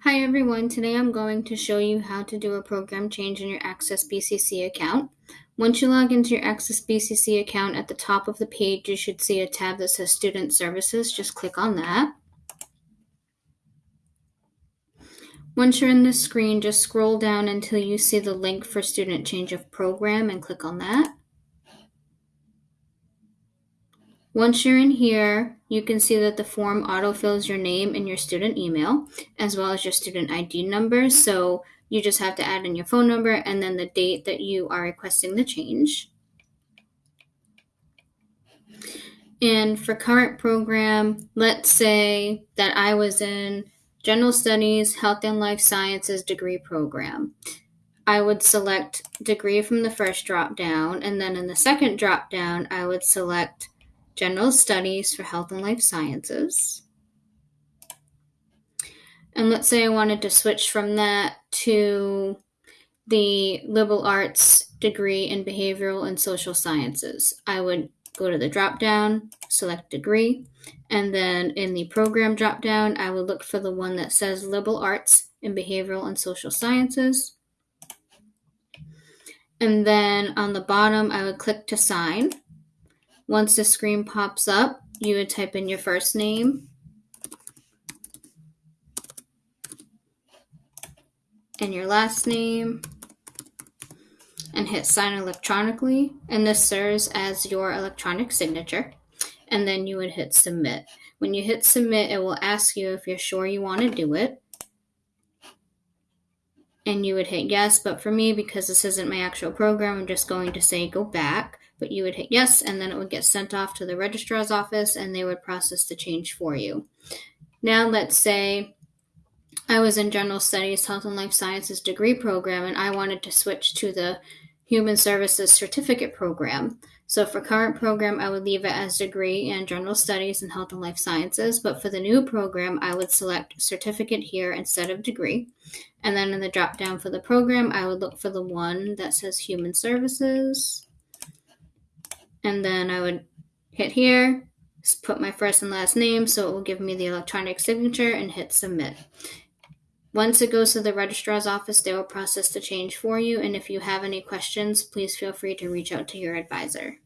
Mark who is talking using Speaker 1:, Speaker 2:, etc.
Speaker 1: Hi everyone, today I'm going to show you how to do a program change in your Access BCC account. Once you log into your Access BCC account, at the top of the page you should see a tab that says Student Services. Just click on that. Once you're in the screen, just scroll down until you see the link for Student Change of Program and click on that. Once you're in here, you can see that the form autofills your name and your student email, as well as your student ID number. So you just have to add in your phone number and then the date that you are requesting the change. And for current program, let's say that I was in General Studies, Health and Life Sciences degree program. I would select degree from the first drop down, and then in the second drop down, I would select General Studies for Health and Life Sciences. And let's say I wanted to switch from that to the liberal arts degree in behavioral and social sciences. I would go to the drop down, select degree, and then in the program drop down, I would look for the one that says liberal arts in behavioral and social sciences. And then on the bottom, I would click to sign. Once the screen pops up, you would type in your first name. And your last name. And hit sign electronically. And this serves as your electronic signature. And then you would hit submit. When you hit submit it will ask you if you're sure you want to do it. And you would hit yes but for me because this isn't my actual program I'm just going to say go back but you would hit yes, and then it would get sent off to the registrar's office and they would process the change for you. Now, let's say I was in General Studies, Health and Life Sciences degree program, and I wanted to switch to the Human Services Certificate program. So for current program, I would leave it as degree in General Studies and Health and Life Sciences, but for the new program, I would select certificate here instead of degree. And then in the drop down for the program, I would look for the one that says Human Services and then I would hit here, put my first and last name so it will give me the electronic signature and hit submit. Once it goes to the registrar's office, they will process the change for you. And if you have any questions, please feel free to reach out to your advisor.